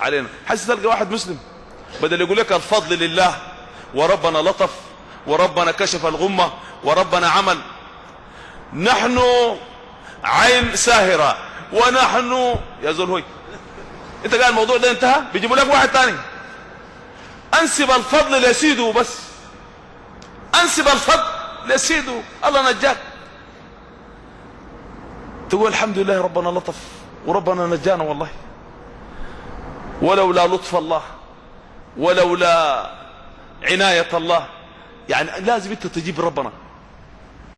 علينا. حس تلقى واحد مسلم. بدل يقول لك الفضل لله وربنا لطف وربنا كشف الغمة وربنا عمل. نحن عين ساهرة ونحن يا زول هوي. انت قال الموضوع ده انتهى؟ بيجيبوا لك واحد تاني. أنسب الفضل لسيده بس. أنسب الفضل لسيده الله نجاك. تقول الحمد لله ربنا لطف وربنا نجانا والله. ولولا لطف الله ولولا عناية الله. يعني لازم انت تجيب ربنا.